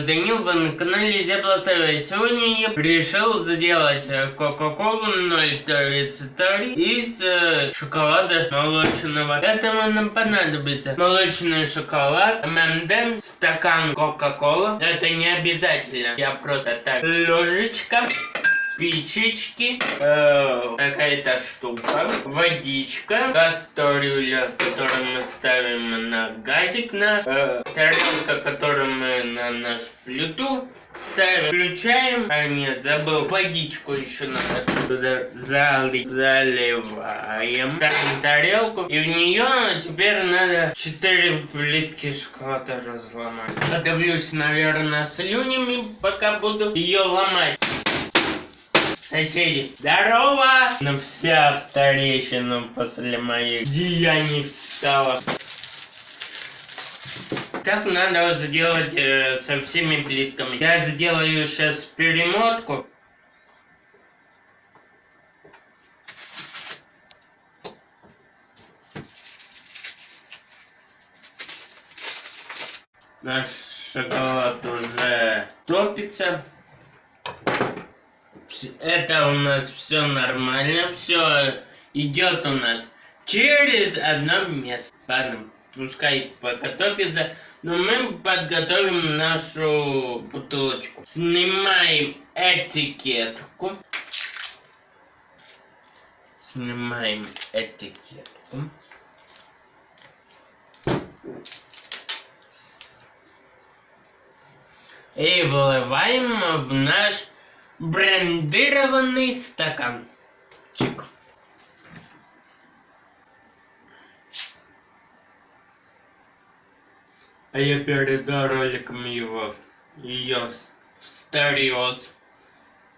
Данил, вы на канале Зебла. Сегодня я решил сделать э, Кока-Колу 033 из э, шоколада молочного. Этого нам понадобится молочный шоколад, ММД, стакан Кока-Кола. Это не обязательно, я просто так. Ложечка спичечки, э, какая-то штука, водичка, кастрюля, которую мы ставим на газик наш, э, тарелка, которую мы на нашу плиту ставим, включаем, а нет, забыл, водичку еще надо залить, заливаем, ставим тарелку, и в нее теперь надо 4 плитки шоколада разломать. Подавлюсь, наверное, слюнями, пока буду ее ломать. Соседи, здорово! На вся вторещина после моих деяний встала. Так надо сделать э, со всеми плитками. Я сделаю сейчас перемотку. Наш шоколад уже топится это у нас все нормально, все идет у нас через одно место. Ладно, пускай пока топится, но мы подготовим нашу бутылочку. Снимаем этикетку. Снимаем этикетку. И выливаем в наш брендированный стаканчик. А я перед роликом его ее встерез.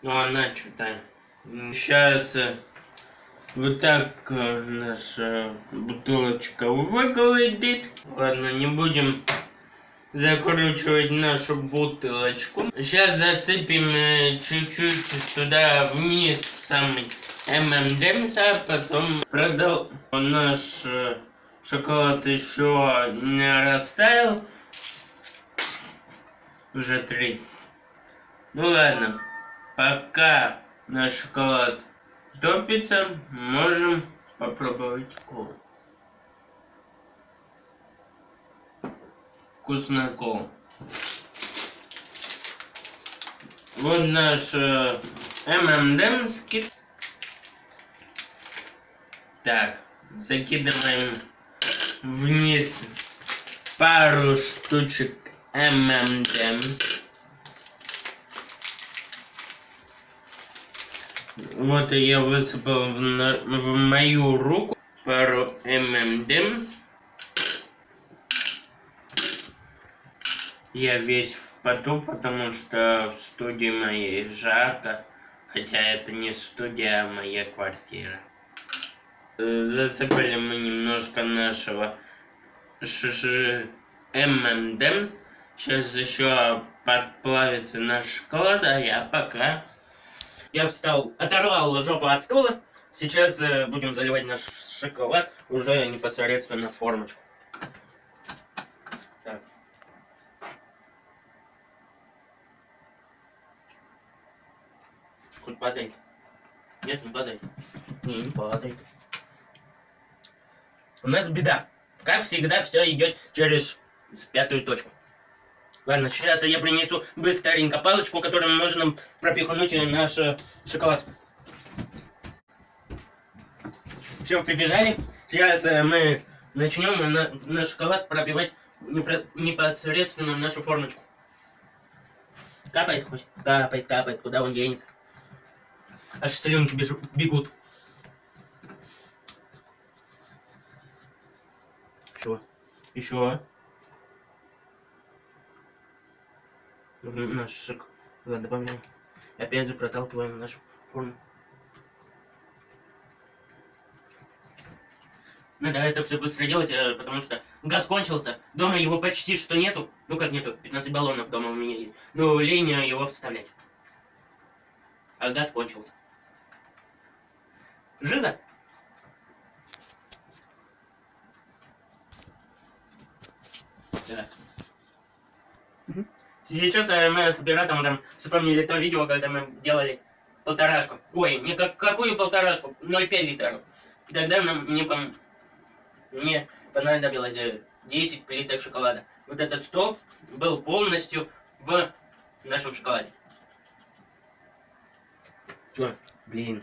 Ну она что-то. Сейчас э, вот так э, наша бутылочка выглядит. Ладно, не будем закручивать нашу бутылочку. Сейчас засыпем э, чуть-чуть сюда вниз самый ММДМС, а потом продал наш э, шоколад еще не растаял. Уже три. Ну ладно, пока наш шоколад топится, можем попробовать колу. Вкусная кола. Вот наш э, ММДМский. Так, закидываем вниз пару штучек ММДМС. Вот я высыпал в, на, в мою руку пару ММДМС. Я весь в поту, потому что в студии моей жарко. Хотя это не студия, а моя квартира. Засыпали мы немножко нашего ШШ ММД. Сейчас еще подплавится наш шоколад, а я пока... Я встал, оторвал жопу от стула. Сейчас э, будем заливать наш шоколад уже непосредственно в формочку. Хоть падает. Нет, не падает. Не, не падает. У нас беда. Как всегда, все идет через пятую точку. Ладно, сейчас я принесу быстренько палочку, которую можно пропихнуть наш э, шоколад. Все, прибежали. Сейчас э, мы начнем на, на шоколад пробивать непосредственно в нашу формочку. Капает хоть? Капает, капает. Куда он денется? Аж слюнки бегут. Еще. Еще. Наш шик. Ладно, добавляем. Опять же проталкиваем нашу форму. Надо это все быстро делать, э, потому что газ кончился. Дома его почти что нету. Ну как нету, 15 баллонов дома у меня есть. Ну, лень его вставлять. А газ кончился. Жиза? Сейчас э, мы с оператором там вспомнили то видео, когда мы делали полторашку. Ой, не как, какую полторашку? 0,5 литров. Тогда нам мне, пом... мне понадобилось 10 плиток шоколада. Вот этот стол был полностью в нашем шоколаде. Чё? Блин,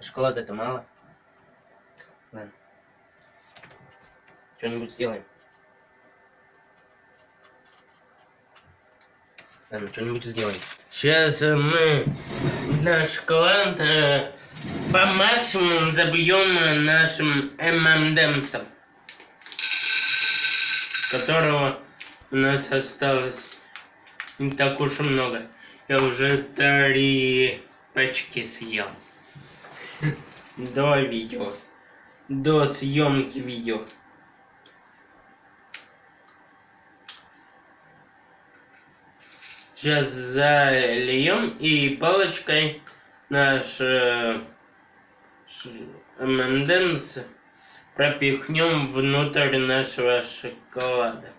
шоколада это мало. Ладно. Что-нибудь сделаем. Ладно, что-нибудь сделаем. Сейчас э, мы наш шоколад э, по максимуму забьем нашим ММДМсом, которого у нас осталось не так уж и много. Я уже три пачки съел. До видео. До съемки видео. Сейчас зальем и палочкой наш э, ММДМС пропихнем внутрь нашего шоколада.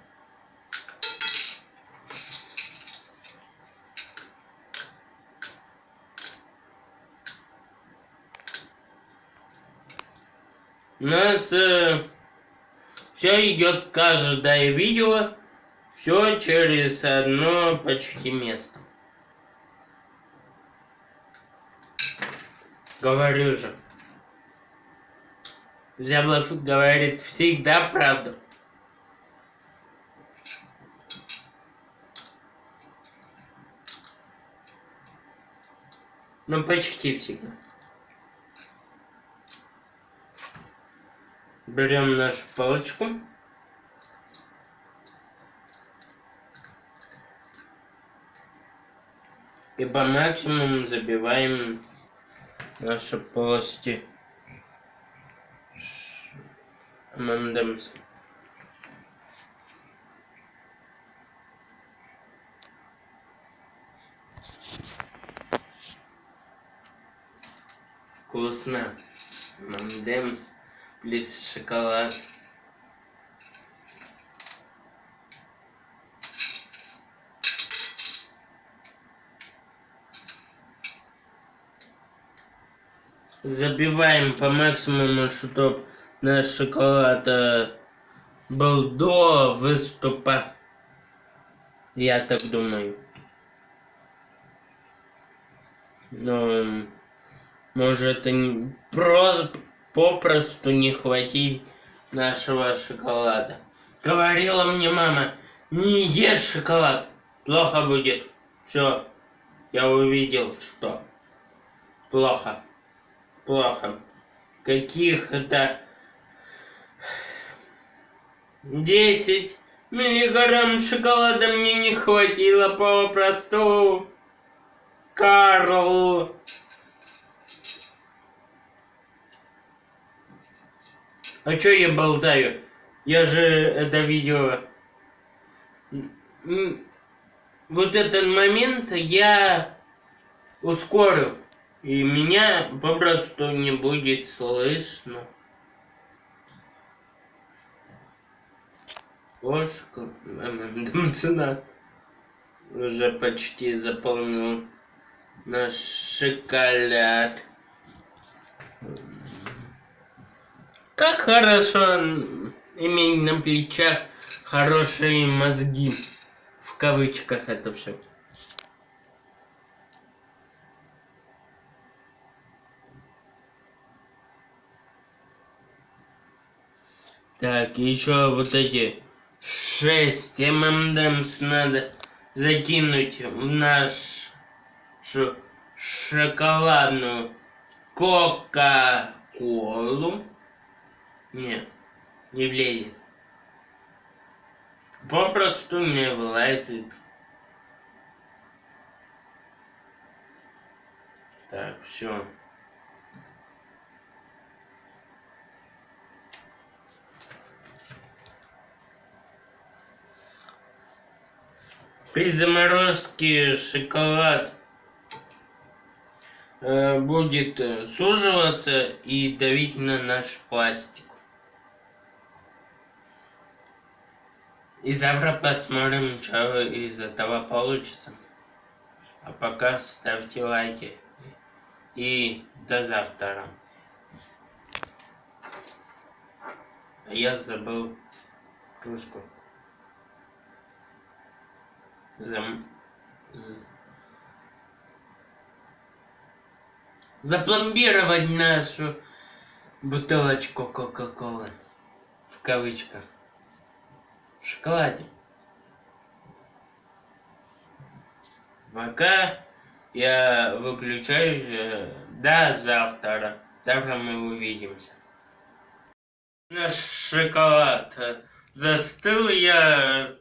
Нас э, все идет каждое видео все через одно почти место. Говорю же. Зяблов говорит всегда правду. Ну, почти всегда. Берем нашу палочку. и по максимуму забиваем наши полости ММДМС. Вкусно. ММДМС плюс шоколад. забиваем по максимуму, чтобы наш шоколад э, был до выступа. Я так думаю. Но может и просто попросту не хватить нашего шоколада. Говорила мне мама, не ешь шоколад, плохо будет. Все, я увидел, что плохо плохо. Каких-то 10 миллиграмм шоколада мне не хватило попросту. Карл. А чё я болтаю? Я же это видео... Вот этот момент я ускорю. И меня попросту не будет слышно. Ложка, цена уже почти заполнил наш шоколад. Как хорошо иметь на плечах хорошие мозги. В кавычках это все. Так, еще вот эти 6 ММДМС надо закинуть в нашу шоколадную Кока-Колу. Не, не влезет. Попросту не влазит. Так, все. При заморозке шоколад э, будет э, суживаться и давить на наш пластик. И завтра посмотрим, что из этого получится. А пока ставьте лайки. И до завтра. Я забыл кружку. Зам... З... Запломбировать нашу бутылочку Кока-Колы. В кавычках. В шоколаде. Пока я выключаюсь э, до завтра. Завтра мы увидимся. Наш шоколад э, застыл. Я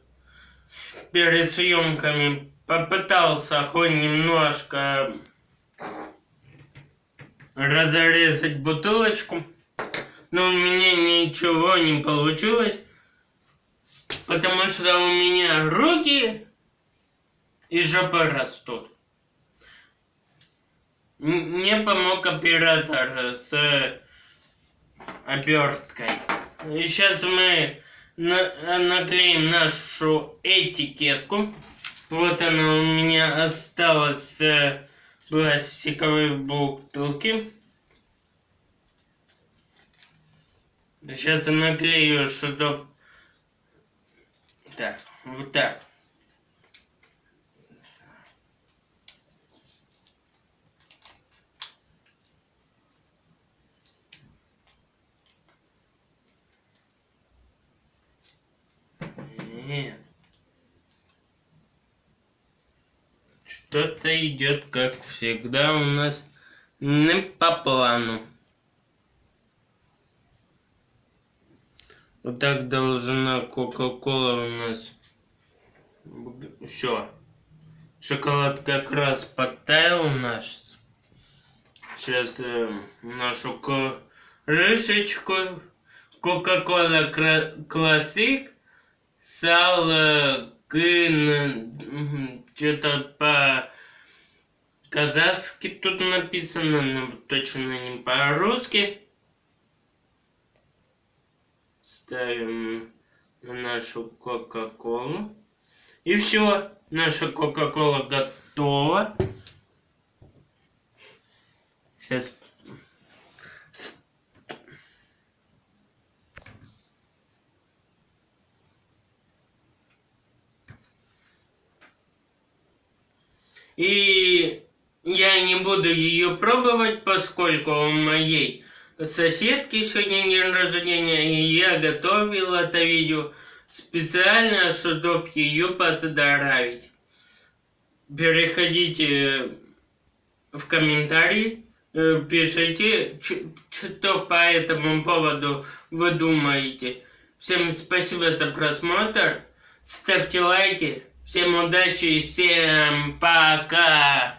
перед съемками попытался хоть немножко разрезать бутылочку, но у меня ничего не получилось, потому что у меня руки и жопа растут. Мне помог оператор с оберткой. И сейчас мы наклеим нашу этикетку. Вот она у меня осталась с пластиковой бутылки. Сейчас я наклею, чтобы... Так, вот так. Что-то идет, как всегда, у нас не по плану. Так должна Кока-Кола у нас. Все. Шоколад как раз подтаял у нас. Сейчас э, нашу крышечку Кока-Кола Классик Сал Кын что-то по казахски тут написано, но точно не по-русски. Ставим на нашу Кока-Колу. И все, наша Кока-Кола готова. Сейчас И я не буду ее пробовать, поскольку у моей соседки сегодня день рождения, и я готовил это видео специально, чтобы ее поздравить. Переходите в комментарии, э, пишите, что по этому поводу вы думаете. Всем спасибо за просмотр, ставьте лайки. Всем удачи и всем пока!